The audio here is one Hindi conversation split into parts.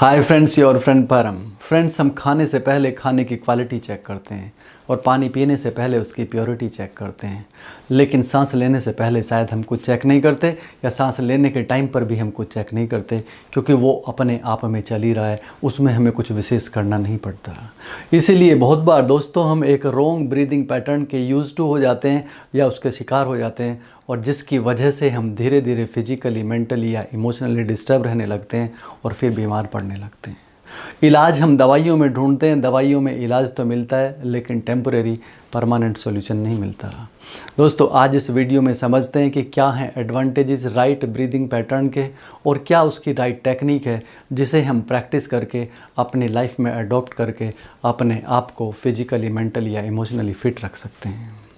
हाय फ्रेंड्स योर फ्रेंड परम फ्रेंड्स हम खाने से पहले खाने की क्वालिटी चेक करते हैं और पानी पीने से पहले उसकी प्योरिटी चेक करते हैं। लेकिन सांस लेने से पहले शायद हम कुछ चेक नहीं करते या सांस लेने के टाइम पर भी हम कुछ चेक नहीं करते क्योंकि वो अपने आप में चल ही रहा है, उसमें हमें कुछ विशेष करना नहीं पड़ता। इसीलिए बहुत बार दोस्तों हम एक रोंग ब्रीदिंग पैटर्न के यूज़ टू हो जाते हैं या उसके शिकार हो जाते हैं और जिसकी वजह से हम धीरे धीरे फिजिकली मेंटली या इमोशनली डिस्टर्ब रहने लगते हैं और फिर बीमार पड़ने लगते हैं। इलाज हम दवाइयों में ढूंढते हैं, दवाइयों में इलाज तो मिलता है, लेकिन टेम्परेरी परमानेंट सॉल्यूशन नहीं मिलता। दोस्तों, आज इस वीडियो में समझते हैं कि क्या हैं एडवांटेजेस राइट ब्रीदिंग पैटर्न के और क्या उसकी राइट टेक्निक है, जिसे हम प्रैक्टिस करके, अपनी लाइफ में अडॉप्ट करके, अपने आप को फिजिकली मेंटली या इमोशनली फिट रख सकते हैं।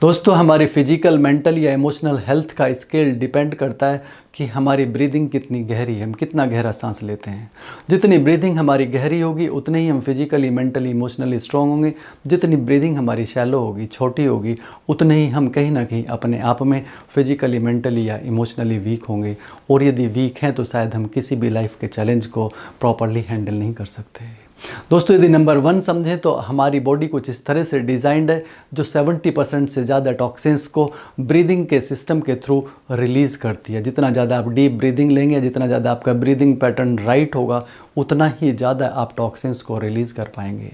दोस्तों, हमारी फ़िज़िकल मेंटल या इमोशनल हेल्थ का स्केल डिपेंड करता है कि हमारी ब्रीदिंग कितनी गहरी है, हम कितना गहरा सांस लेते हैं। जितनी ब्रीदिंग हमारी गहरी होगी, उतने ही हम फिजिकली मेंटली इमोशनली स्ट्रॉन्ग होंगे। जितनी ब्रीदिंग हमारी शैलो होगी, छोटी होगी, उतने ही हम कहीं ना कहीं अपने आप में फिजिकली मेंटली या इमोशनली वीक होंगे। और यदि वीक हैं तो शायद हम किसी भी लाइफ के चैलेंज को प्रॉपरली हैंडल नहीं कर सकते। दोस्तों, यदि नंबर वन समझें तो हमारी बॉडी कुछ इस तरह से डिज़ाइंड है, जो 70 परसेंट से ज़्यादा टॉक्सिन्स को ब्रीदिंग के सिस्टम के थ्रू रिलीज़ करती है। जितना ज़्यादा आप डीप ब्रीदिंग लेंगे, जितना ज़्यादा आपका ब्रीदिंग पैटर्न राइट होगा, उतना ही ज़्यादा आप टॉक्सिन्स को रिलीज़ कर पाएँगे।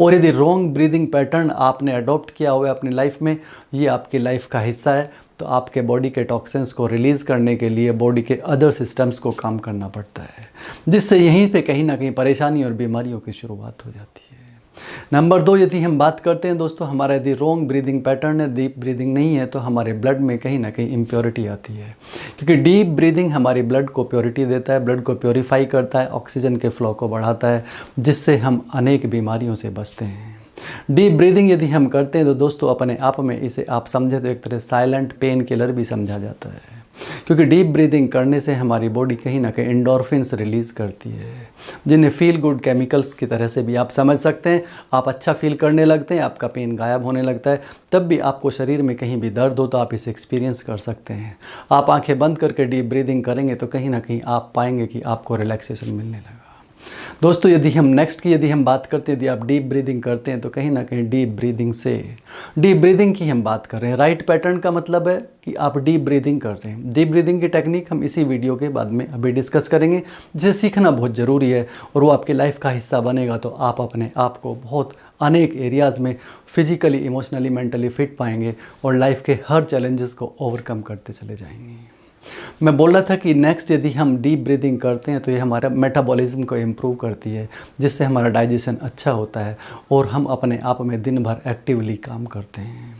और यदि रॉन्ग ब्रीदिंग पैटर्न आपने अडॉप्ट किया हुआ है अपनी लाइफ में, ये आपकी लाइफ का हिस्सा है तो आपके बॉडी के टॉक्सिन्स को रिलीज़ करने के लिए बॉडी के अदर सिस्टम्स को काम करना पड़ता है। जिससे यहीं पे कहीं ना कहीं परेशानी और बीमारियों की शुरुआत हो जाती है। नंबर दो, यदि हम बात करते हैं दोस्तों, हमारा यदि रोंग ब्रीदिंग पैटर्न है डीप ब्रीदिंग नहीं है तो हमारे ब्लड में कहीं ना कहीं इम्प्योरिटी आती है। क्योंकि डीप ब्रीदिंग हमारी ब्लड को प्योरिटी देता है ब्लड को प्योरीफाई करता है ऑक्सीजन के फ्लो को बढ़ाता है, जिससे हम अनेक बीमारियों से बचते हैं। डीप ब्रीदिंग यदि हम करते हैं तो दोस्तों, अपने आप में इसे आप समझे तो एक तरह साइलेंट पेन किलर भी समझा जाता है। क्योंकि डीप ब्रीदिंग करने से हमारी बॉडी कहीं ना कहीं इंडोरफिनस रिलीज़ करती है। जिन्हें फील गुड केमिकल्स की तरह से भी आप समझ सकते हैं, आप अच्छा फील करने लगते हैं, आपका पेन गायब होने लगता है, तब भी आपको शरीर में कहीं भी दर्द हो तो आप इसे एक्सपीरियंस कर सकते हैं। आप आँखें बंद करके डीप ब्रीदिंग करेंगे तो कहीं ना कहीं आप पाएँगे कि आपको रिलैक्सेशन मिलने लगा। दोस्तों, यदि हम नेक्स्ट की यदि हम बात करते हैं, यदि आप डीप ब्रीदिंग करते हैं तो कहीं ना कहीं डीप ब्रीदिंग से डीप ब्रीदिंग की हम बात कर रहे हैं। राइट पैटर्न का मतलब है कि आप डीप ब्रीदिंग कर रहे हैं। डीप ब्रीदिंग की टेक्निक हम इसी वीडियो के बाद में अभी डिस्कस करेंगे, जिसे सीखना बहुत ज़रूरी है और वो आपकी लाइफ का हिस्सा बनेगा। तो आप अपने आप को बहुत अनेक एरियाज़ में फिजिकली इमोशनली मेंटली फिट पाएँगे और लाइफ के हर चैलेंजेस को ओवरकम करते चले जाएँगे। मैं बोल रहा था कि नेक्स्ट यदि हम डीप ब्रीदिंग करते हैं तो ये हमारा मेटाबॉलिज्म को इम्प्रूव करती है, जिससे हमारा डाइजेशन अच्छा होता है और हम अपने आप में दिन भर एक्टिवली काम करते हैं।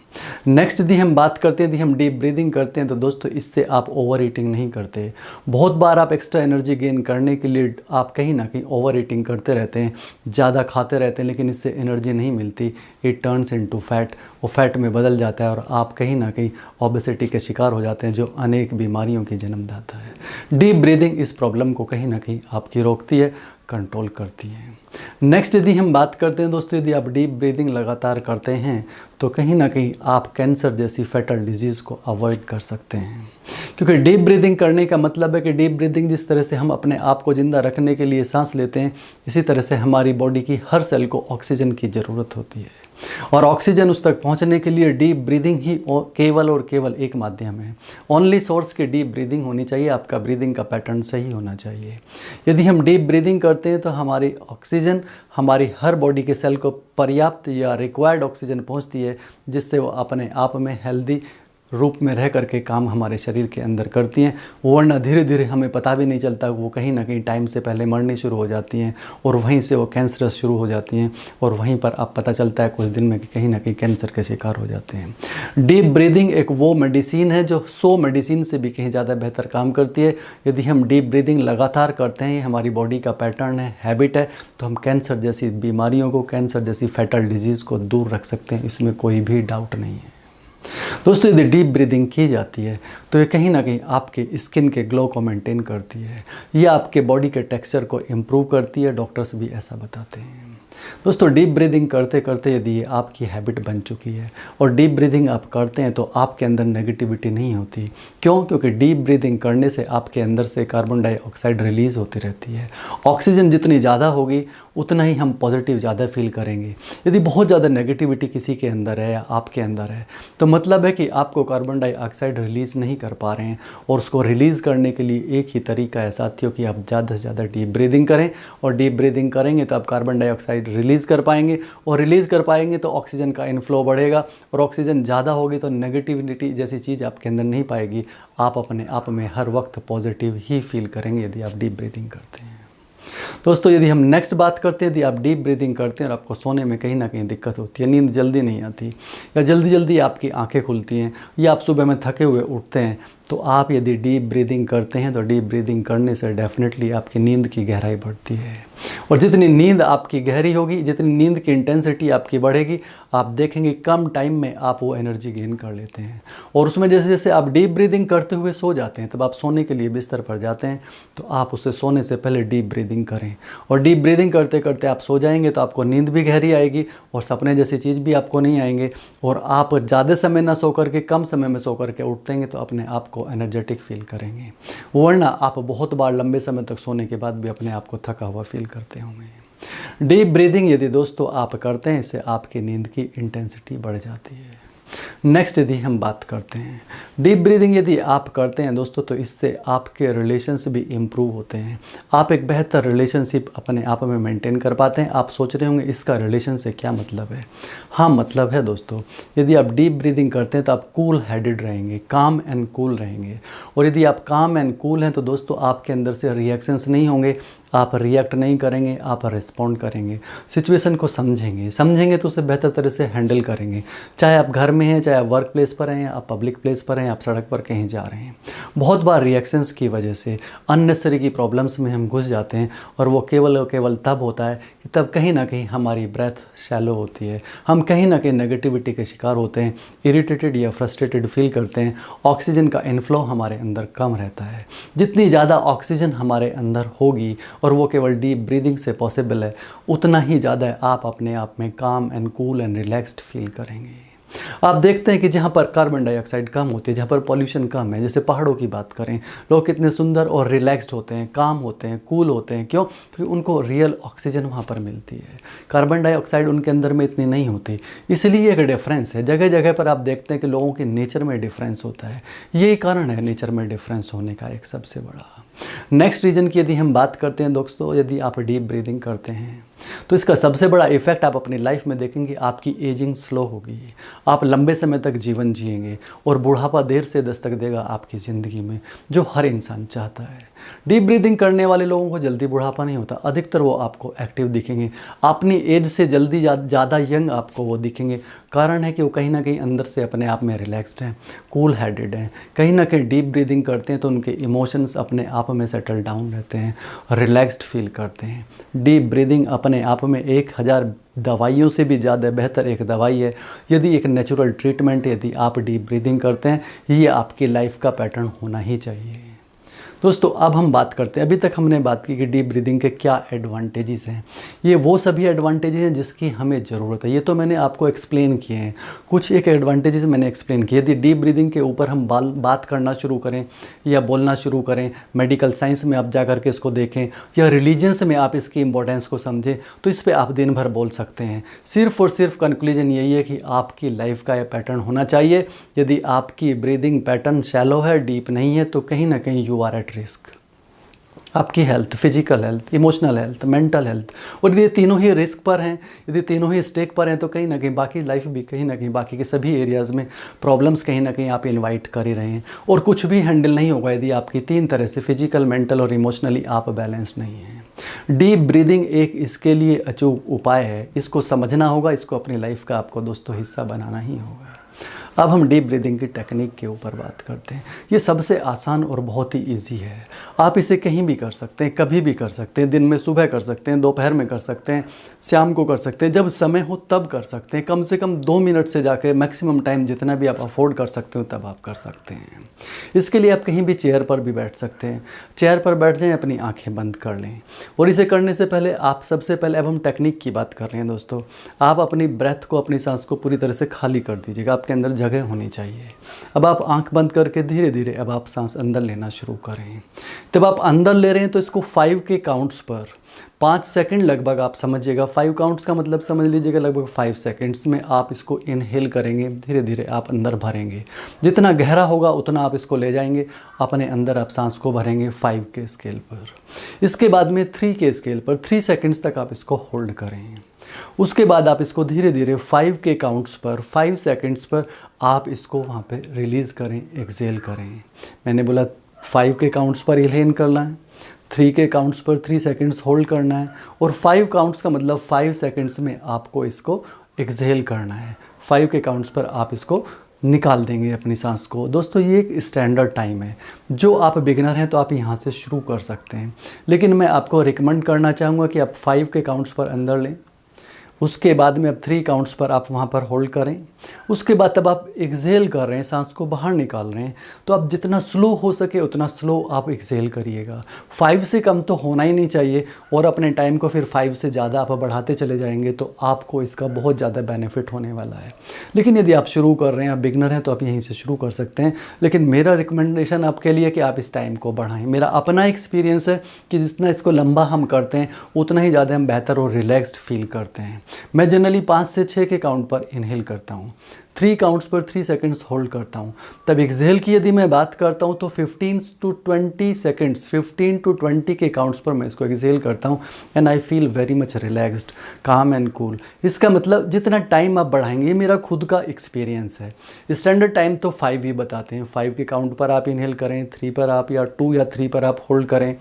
नेक्स्ट यदि हम बात करते हैं, यदि हम डीप ब्रीदिंग करते हैं तो दोस्तों, इससे आप ओवर ईटिंग नहीं करते। बहुत बार आप एक्स्ट्रा एनर्जी गेन करने के लिए आप कहीं ना कहीं ओवर ईटिंग करते रहते हैं, ज़्यादा खाते रहते हैं, लेकिन इससे एनर्जी नहीं मिलती। इट टर्न्स इनटू फैट वो फैट में बदल जाता है और आप कहीं ना कहीं ओबेसिटी के शिकार हो जाते हैं, जो अनेक बीमारियों की जन्मदाता है। डीप ब्रीदिंग इस प्रॉब्लम को कहीं ना कहीं आपकी रोकती है कंट्रोल करती है। नेक्स्ट यदि हम बात करते हैं दोस्तों, यदि आप डीप ब्रीदिंग लगातार करते हैं तो कहीं ना कहीं आप कैंसर जैसी फैटल डिज़ीज़ को अवॉइड कर सकते हैं। क्योंकि डीप ब्रीदिंग करने का मतलब है कि डीप ब्रीदिंग जिस तरह से हम अपने आप को ज़िंदा रखने के लिए सांस लेते हैं, इसी तरह से हमारी बॉडी की हर सेल को ऑक्सीजन की ज़रूरत होती है। और ऑक्सीजन उस तक पहुँचने के लिए डीप ब्रीदिंग ही केवल और केवल एक माध्यम है। ओनली सोर्स की डीप ब्रीदिंग होनी चाहिए, आपका ब्रीदिंग का पैटर्न सही होना चाहिए। यदि हम डीप ब्रीदिंग करते हैं तो हमारी ऑक्सीजन हमारी हर बॉडी के सेल को पर्याप्त या रिक्वायर्ड ऑक्सीजन पहुँचती है, जिससे वो अपने आप में हेल्दी रूप में रह करके काम हमारे शरीर के अंदर करती हैं। वरना धीरे धीरे हमें पता भी नहीं चलता, वो कहीं ना कहीं टाइम से पहले मरनी शुरू हो जाती हैं और वहीं से वो कैंसरस शुरू हो जाती हैं और वहीं पर आप पता चलता है कुछ दिन में कि कहीं ना कहीं कैंसर के शिकार हो जाते हैं। डीप ब्रीदिंग एक वो मेडिसिन है जो सो मेडिसिन से भी कहीं ज़्यादा बेहतर काम करती है। यदि हम डीप ब्रीदिंग लगातार करते हैं हमारी बॉडी का पैटर्न है हैबिट है तो हम कैंसर जैसी बीमारियों को कैंसर जैसी फैटल डिज़ीज़ को दूर रख सकते हैं, इसमें कोई भी डाउट नहीं है। दोस्तों, यदि डीप ब्रीदिंग की जाती है तो ये कहीं ना कहीं आपके स्किन के ग्लो को मेंटेन करती है। ये आपके बॉडी के टेक्सचर को इम्प्रूव करती है डॉक्टर्स भी ऐसा बताते हैं। दोस्तों डीप ब्रीदिंग करते करते यदि आपकी हैबिट बन चुकी है और डीप ब्रीदिंग आप करते हैं तो आपके अंदर नेगेटिविटी नहीं होती। क्यों? क्योंकि डीप ब्रीदिंग करने से आपके अंदर से कार्बन डाइऑक्साइड रिलीज़ होती रहती है। ऑक्सीजन जितनी ज़्यादा होगी, उतना ही हम पॉजिटिव ज़्यादा फील करेंगे। यदि बहुत ज़्यादा नेगेटिविटी किसी के अंदर है या आपके अंदर है तो मतलब है कि आपको कार्बन डाइऑक्साइड रिलीज़ नहीं कर पा रहे हैं और उसको रिलीज़ करने के लिए एक ही तरीका है, साथियों, कि आप ज़्यादा से ज़्यादा डीप ब्रीदिंग करें और डीप ब्रीदिंग करेंगे तो आप कार्बन डाइऑक्साइड रिलीज़ कर पाएँगे और रिलीज़ कर पाएँगे तो ऑक्सीजन का इनफ्लो बढ़ेगा और ऑक्सीजन ज़्यादा होगी तो नेगेटिविटी जैसी चीज़ आपके अंदर नहीं पाएगी। आप अपने आप में हर वक्त पॉजिटिव ही फील करेंगे यदि आप डीप ब्रीथिंग करते हैं। दोस्तों, यदि हम नेक्स्ट बात करते हैं, यदि आप डीप ब्रीदिंग करते हैं और आपको सोने में कहीं ना कहीं दिक्कत होती है, नींद जल्दी नहीं आती, या जल्दी जल्दी आपकी आँखें खुलती हैं, या आप सुबह में थके हुए उठते हैं तो आप यदि डीप ब्रीदिंग करते हैं तो डीप ब्रीदिंग करने से डेफिनेटली आपकी नींद की गहराई बढ़ती है। और जितनी नींद आपकी गहरी होगी, जितनी नींद की इंटेंसिटी आपकी बढ़ेगी आप देखेंगे कम टाइम में आप वो एनर्जी गेन कर लेते हैं। और उसमें जैसे जैसे आप डीप ब्रीदिंग करते हुए सो जाते हैं, तब आप सोने के लिए बिस्तर पर जाते हैं तो आप उससे सोने से पहले डीप ब्रीदिंग करें। और डीप ब्रीदिंग करते करते आप सो जाएँगे तो आपको नींद भी गहरी आएगी और सपने जैसी चीज़ भी आपको नहीं आएँगे। और आप ज़्यादा समय ना सो करके, कम समय में सो करके उठतेंगे तो अपने आप को एनर्जेटिक फील करेंगे। वरना आप बहुत बार लंबे समय तक सोने के बाद भी अपने आप को थका हुआ फील करते होंगे। डीप ब्रीदिंग यदि दोस्तों आप करते हैं, इससे आपकी नींद की इंटेंसिटी बढ़ जाती है। नेक्स्ट यदि हम बात करते हैं डीप ब्रीदिंग यदि आप करते हैं दोस्तों तो इससे आपके रिलेशंस भी इम्प्रूव होते हैं। आप एक बेहतर रिलेशनशिप अपने आप में मेंटेन कर पाते हैं। आप सोच रहे होंगे, इसका रिलेशन से क्या मतलब है? हाँ मतलब है दोस्तों, यदि आप डीप ब्रीदिंग करते हैं तो आप कूल हेडेड रहेंगे काम एंड कूल रहेंगे। और यदि आप काम एंड कूल हैं तो दोस्तों, आपके अंदर से रिएक्शंस नहीं होंगे। आप रिएक्ट नहीं करेंगे, आप रिस्पॉन्ड करेंगे। सिचुएशन को समझेंगे। समझेंगे तो उसे बेहतर तरह से हैंडल करेंगे। चाहे आप घर में हैं, चाहे आप वर्क प्लेस पर हैं, आप पब्लिक प्लेस पर हैं, आप सड़क पर कहीं जा रहे हैं। बहुत बार रिएक्शंस की वजह से अननेसरी की प्रॉब्लम्स में हम घुस जाते हैं और वो केवल और केवल तब होता है कि तब कहीं ना कहीं हमारी ब्रेथ शैलो होती है। हम कहीं ना कहीं नेगेटिविटी के शिकार होते हैं इरीटेटेड या फ्रस्ट्रेटेड फील करते हैं। ऑक्सीजन का इनफ्लो हमारे अंदर कम रहता है। जितनी ज़्यादा ऑक्सीजन हमारे अंदर होगी और वो केवल डीप ब्रीदिंग से पॉसिबल है, उतना ही ज़्यादा आप अपने आप में calm and cool and relaxed feel करेंगे। आप देखते हैं कि जहाँ पर कार्बन डाइऑक्साइड कम होती है, जहाँ पर पॉल्यूशन कम है, जैसे पहाड़ों की बात करें, लोग कितने सुंदर और रिलैक्स्ड होते हैं काम होते हैं कूल होते हैं, क्यों? क्योंकि उनको रियल ऑक्सीजन वहाँ पर मिलती है। कार्बन डाइऑक्साइड उनके अंदर में इतनी नहीं होती, इसलिए एक डिफरेंस है। जगह जगह पर आप देखते हैं कि लोगों के नेचर में डिफरेंस होता है। यही कारण है नेचर में डिफरेंस होने का एक सबसे बड़ा। नेक्स्ट रीजन की यदि हम बात करते हैं दोस्तों, यदि आप डीप ब्रीदिंग करते हैं तो इसका सबसे बड़ा इफ़ेक्ट आप अपनी लाइफ में देखेंगे, आपकी एजिंग स्लो होगी। आप लंबे समय तक जीवन जिएँगे और बुढ़ापा देर से दस्तक देगा आपकी ज़िंदगी में, जो हर इंसान चाहता है। डीप ब्रीदिंग करने वाले लोगों को जल्दी बुढ़ापा नहीं होता, अधिकतर वो आपको एक्टिव दिखेंगे। अपनी एज से जल्दी ज़्यादा यंग आपको वो दिखेंगे। कारण है कि वो कहीं ना कहीं अंदर से अपने आप में रिलैक्सड हैं कूल हेडेड हैं। कहीं ना कहीं डीप ब्रीदिंग करते हैं तो उनके इमोशंस अपने आप में सेटल डाउन रहते हैं रिलैक्सड फील करते हैं। डीप ब्रीदिंग अपने आप में एक हज़ार दवाइयों से भी ज़्यादा बेहतर एक दवाई है। यदि एक नेचुरल ट्रीटमेंट यदि आप डीप ब्रीदिंग करते हैं, ये आपकी लाइफ का पैटर्न होना ही चाहिए। दोस्तों, अब हम बात करते हैं। अभी तक हमने बात की कि डीप ब्रीदिंग के क्या एडवांटेजेस हैं। ये वो सभी एडवांटेजेस हैं जिसकी हमें ज़रूरत है। ये तो मैंने आपको एक्सप्लेन किए हैं। कुछ एक एडवांटेजेस मैंने एक्सप्लेन किए। यदि डीप ब्रीदिंग के ऊपर हम बाल, बात करना शुरू करें या बोलना शुरू करें मेडिकल साइंस में आप जा करके इसको देखें या रिलीजन्स में आप इसकी इंपॉर्टेंस को समझें तो इस पर आप दिन भर बोल सकते हैं। सिर्फ़ और सिर्फ़ कंक्लूजन यही है कि आपकी लाइफ का यह पैटर्न होना चाहिए। यदि आपकी ब्रीदिंग पैटर्न शैलो है डीप नहीं है तो कहीं ना कहीं यू आर एट रिस्क। आपकी health, physical health, emotional health, mental health, और यदि तीनों ही रिस्क पर हैं, यदि तीनों ही स्टेक पर हैं तो कहीं ना कहीं बाकी लाइफ भी, कहीं ना कहीं बाकी के सभी एरियाज़ में प्रॉब्लम्स कहीं ना कहीं आप इनवाइट कर ही रहे हैं। और कुछ भी हैंडल नहीं होगा यदि आपकी तीन तरह से फ़िज़िकल मेंटल और इमोशनली आप बैलेंस नहीं हैं। डीप ब्रीदिंग एक इसके लिए अचूक उपाय है। इसको समझना होगा, इसको अपनी लाइफ का आपको दोस्तों हिस्सा बनाना ही होगा। अब हम डीप ब्रीदिंग की टेक्निक के ऊपर बात करते हैं। ये सबसे आसान और बहुत ही इजी है। आप इसे कहीं भी कर सकते हैं, कभी भी कर सकते हैं, दिन में सुबह कर सकते हैं, दोपहर में कर सकते हैं, शाम को कर सकते हैं, जब समय हो तब कर सकते हैं। कम से कम दो मिनट से जाकर मैक्सिमम टाइम जितना भी आप अफोर्ड कर सकते हो तब आप कर सकते हैं। इसके लिए आप कहीं भी चेयर पर भी बैठ सकते हैं। चेयर पर बैठ जाएँ, अपनी आँखें बंद कर लें। और इसे करने से पहले आप सबसे पहले, अब हम टेक्निक की बात कर रहे हैं दोस्तों। आप अपनी ब्रेथ को, अपनी सांस को पूरी तरह से खाली कर दीजिएगा। आपके अंदर जगह होनी चाहिए। अब आप आँख बंद करके धीरे धीरे अब आप सांस अंदर लेना शुरू करें। जब आप अंदर ले रहे हैं तो इसको फाइव के काउंट्स पर पाँच सेकंड लगभग आप समझिएगा। फाइव काउंट्स का मतलब समझ लीजिएगा, लगभग फाइव सेकंड्स में आप इसको इनहेल करेंगे, धीरे धीरे आप अंदर भरेंगे। जितना गहरा होगा उतना आप इसको ले जाएँगे। अपने अंदर आप सांस को भरेंगे फाइव के स्केल पर। इसके बाद में थ्री के स्केल पर थ्री सेकेंड्स तक आप इसको होल्ड करें। उसके बाद आप इसको धीरे धीरे फाइव के काउंट्स पर फाइव सेकेंड्स पर आप इसको वहाँ पे रिलीज़ करें एक्सेल करें। मैंने बोला फाइव के काउंट्स पर इलेन करना है थ्री के काउंट्स पर थ्री सेकेंड्स होल्ड करना है, और फाइव काउंट्स का मतलब फाइव सेकेंड्स में आपको इसको एक्सेल करना है। फाइव के काउंट्स पर आप इसको निकाल देंगे अपनी सांस को। दोस्तों, ये एक स्टैंडर्ड टाइम है। जो आप बिगनर हैं तो आप यहाँ से शुरू कर सकते हैं। लेकिन मैं आपको रिकमेंड करना चाहूँगा कि आप फाइव के काउंट्स पर अंदर लें। उसके बाद में अब थ्री काउंट्स पर आप वहाँ पर होल्ड करें। उसके बाद तब आप एक्सेल कर रहे हैं, सांस को बाहर निकाल रहे हैं। तो आप जितना स्लो हो सके, उतना स्लो आप एक्सेल करिएगा। फाइव से कम तो होना ही नहीं चाहिए और अपने टाइम को फिर फाइव से ज़्यादा आप बढ़ाते चले जाएँगे तो आपको इसका बहुत ज़्यादा बेनिफिट होने वाला है। लेकिन यदि आप शुरू कर रहे हैं, आप बिगनर हैं तो आप यहीं से शुरू कर सकते हैं। लेकिन मेरा रिकमेंडेशन आपके लिए कि आप इस टाइम को बढ़ाएँ। मेरा अपना एक्सपीरियंस है कि जितना इसको लंबा हम करते हैं, उतना ही ज़्यादा हम बेहतर और रिलैक्सड फील करते हैं। मैं जनरली पाँच से छः के काउंट पर इनहेल करता हूँ। थ्री काउंट्स पर थ्री सेकंड्स होल्ड करता हूँ। तब एक्जेल की यदि मैं बात करता हूँ तो 15 टू 20 सेकंड्स 15 टू 20 के काउंट्स पर मैं इसको एक्जेल करता हूँ and I feel very much relaxed calm and cool इसका मतलब जितना टाइम आप बढ़ाएँगे, ये मेरा खुद का एक्सपीरियंस है। स्टैंडर्ड टाइम तो फाइव ही बताते हैं। फाइव के काउंट पर आप इनहेल करें थ्री पर आप या टू या थ्री पर आप होल्ड करें।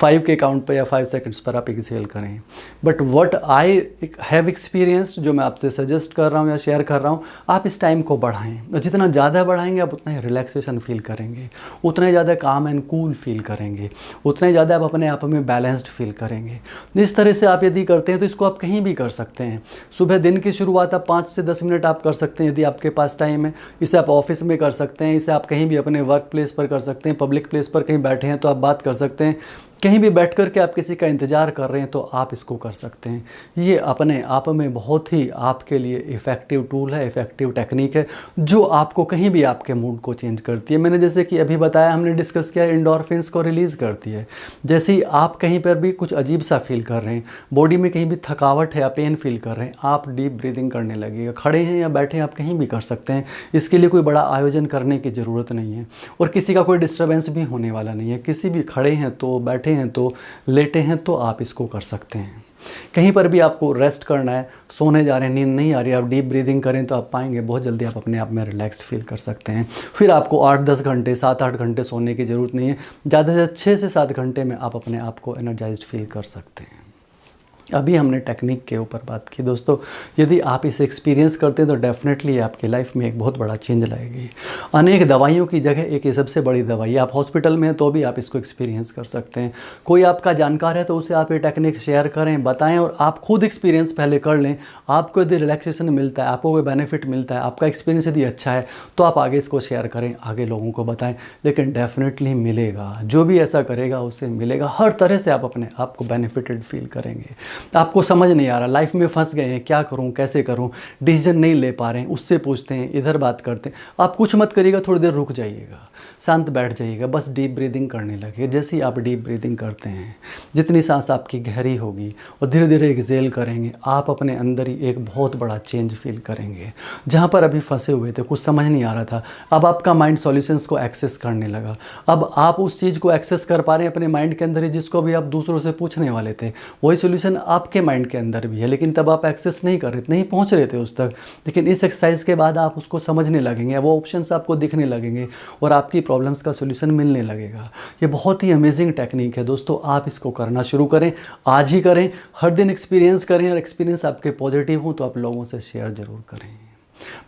फाइव के काउंट पर या फाइव सेकेंड्स पर आप एक्सेल करें। But what I have experience जो मैं आपसे सजेस्ट कर रहा हूँ या शेयर कर रहा हूँ, आप इस टाइम को बढ़ाएँ। और जितना ज़्यादा बढ़ाएँगे, आप उतना ही रिलैक्सेशन फील करेंगे। उतना ही ज़्यादा काम एंड कूल फील करेंगे। उतना ही ज़्यादा आप अपने आप में बैलेंस्ड फील करेंगे। इस तरह से आप यदि करते हैं तो इसको आप कहीं भी कर सकते हैं। सुबह दिन की शुरुआत आप पाँच से दस मिनट आप कर सकते हैं, यदि आपके पास टाइम है। इसे आप ऑफ़िस में कर सकते हैं, इसे आप कहीं भी अपने वर्क प्लेस पर कर सकते हैं पब्लिक प्लेस पर कहीं बैठे हैं तो आप बात कर सकते हैं। कहीं भी बैठ कर के आप किसी का इंतज़ार कर रहे हैं तो आप इसको कर सकते हैं। ये अपने आप में बहुत ही आपके लिए इफ़ेक्टिव टूल है इफ़ेक्टिव टेक्निक है, जो आपको कहीं भी आपके मूड को चेंज करती है। मैंने जैसे कि अभी बताया, हमने डिस्कस किया इंडोरफिन्स को रिलीज़ करती है। जैसे ही आप कहीं पर भी कुछ अजीब सा फील कर रहे हैं बॉडी में कहीं भी थकावट है या पेन फील कर रहे हैं, आप डीप ब्रीदिंग करने लगेगा। खड़े हैं या बैठे हैं, आप कहीं भी कर सकते हैं। इसके लिए कोई बड़ा आयोजन करने की ज़रूरत नहीं है। और किसी का कोई डिस्टर्बेंस भी होने वाला नहीं है। किसी भी खड़े हैं तो बैठे बैठे हैं तो लेटे हैं तो आप इसको कर सकते हैं। कहीं पर भी आपको रेस्ट करना है, सोने जा रहे हैं, नींद नहीं आ रही, आप डीप ब्रीदिंग करें तो आप पाएँगे, बहुत जल्दी आप अपने आप में रिलैक्स्ड फील कर सकते हैं। फिर आपको आठ दस घंटे सात आठ घंटे सोने की ज़रूरत नहीं है, ज़्यादा से ज़्यादा छः से सात घंटे में आप अपने आप को एनर्जाइज फील कर सकते हैं। अभी हमने टेक्निक के ऊपर बात की। दोस्तों, यदि आप इसे एक्सपीरियंस करते हैं तो डेफिनेटली आपकी लाइफ में एक बहुत बड़ा चेंज लाएगी। अनेक दवाइयों की जगह एक ये सबसे बड़ी दवाई आप हॉस्पिटल में हैं तो भी आप इसको एक्सपीरियंस कर सकते हैं। कोई आपका जानकार है तो उसे आप ये टेक्निक शेयर करें, बताएँ और आप खुद एक्सपीरियंस पहले कर लें। आपको यदि रिलैक्सेशन मिलता है, आपको कोई बेनिफिट मिलता है, आपका एक्सपीरियंस यदि अच्छा है तो आप आगे इसको शेयर करें, आगे लोगों को बताएँ। लेकिन डेफिनेटली मिलेगा। जो भी ऐसा करेगा, उसे मिलेगा। हर तरह से आप अपने आप को बेनिफिटेड फील करेंगे। आपको समझ नहीं आ रहा लाइफ में फंस गए हैं, क्या करूँ, कैसे करूँ? डिसीज़न नहीं ले पा रहे हैं, उससे पूछते हैं, इधर बात करते हैं। आप कुछ मत करिएगा, थोड़ी देर रुक जाइएगा, शांत बैठ जाइएगा, बस डीप ब्रीदिंग करने लगे। जैसे ही आप डीप ब्रीदिंग करते हैं, जितनी सांस आपकी गहरी होगी और धीरे धीरे एक्सेल करेंगे। आप अपने अंदर ही एक बहुत बड़ा चेंज फील करेंगे। जहाँ पर अभी फंसे हुए थे, कुछ समझ नहीं आ रहा था। अब आपका माइंड सॉल्यूशंस को एक्सेस करने लगा। अब आप उस चीज़ को एक्सेस कर पा रहे हैं अपने माइंड के अंदर ही, जिसको अभी आप दूसरों से पूछने वाले थे। वही सोल्यूशन आपके माइंड के अंदर भी है, लेकिन तब आप एक्सेस नहीं कर रहे, नहीं पहुँच रहे थे उस तक। लेकिन इस एक्सरसाइज के बाद आप उसको समझने लगेंगे, वो ऑप्शन आपको दिखने लगेंगे और आपकी प्रॉब्लम्स का सोल्यूशन मिलने लगेगा। ये बहुत ही अमेजिंग टेक्निक है दोस्तों, आप इसको करना शुरू करें, आज ही करें, हर दिन एक्सपीरियंस करें और एक्सपीरियंस आपके पॉजिटिव हों तो आप लोगों से शेयर ज़रूर करें।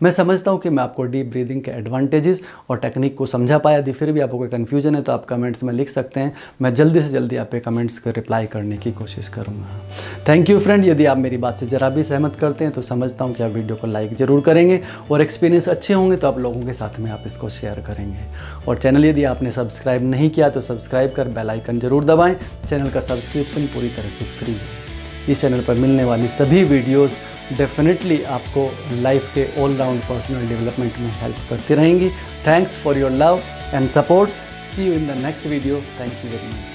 मैं समझता हूँ कि मैं आपको डीप ब्रीदिंग के एडवांटेजेस और टेक्निक को समझा पाया यदि फिर भी आपको कोई कन्फ्यूज़न है तो आप कमेंट्स में लिख सकते हैं। मैं जल्दी से जल्दी आपके कमेंट्स को रिप्लाई करने की कोशिश करूँगा। थैंक यू फ्रेंड यदि आप मेरी बात से ज़रा भी सहमत करते हैं तो समझता हूँ कि आप वीडियो को लाइक ज़रूर करेंगे और एक्सपीरियंस अच्छे होंगे तो आप लोगों के साथ में आप इसको शेयर करेंगे। और चैनल यदि आपने सब्सक्राइब नहीं किया तो सब्सक्राइब कर बेल आइकन ज़रूर दबाएँ। चैनल का सब्सक्रिप्शन पूरी तरह से फ्री है। इस चैनल पर मिलने वाली सभी वीडियोस डेफिनेटली आपको लाइफ के ऑल राउंड पर्सनल डेवलपमेंट में हेल्प करती रहेंगी। Thanks for your love and support see you in the next video thank you very much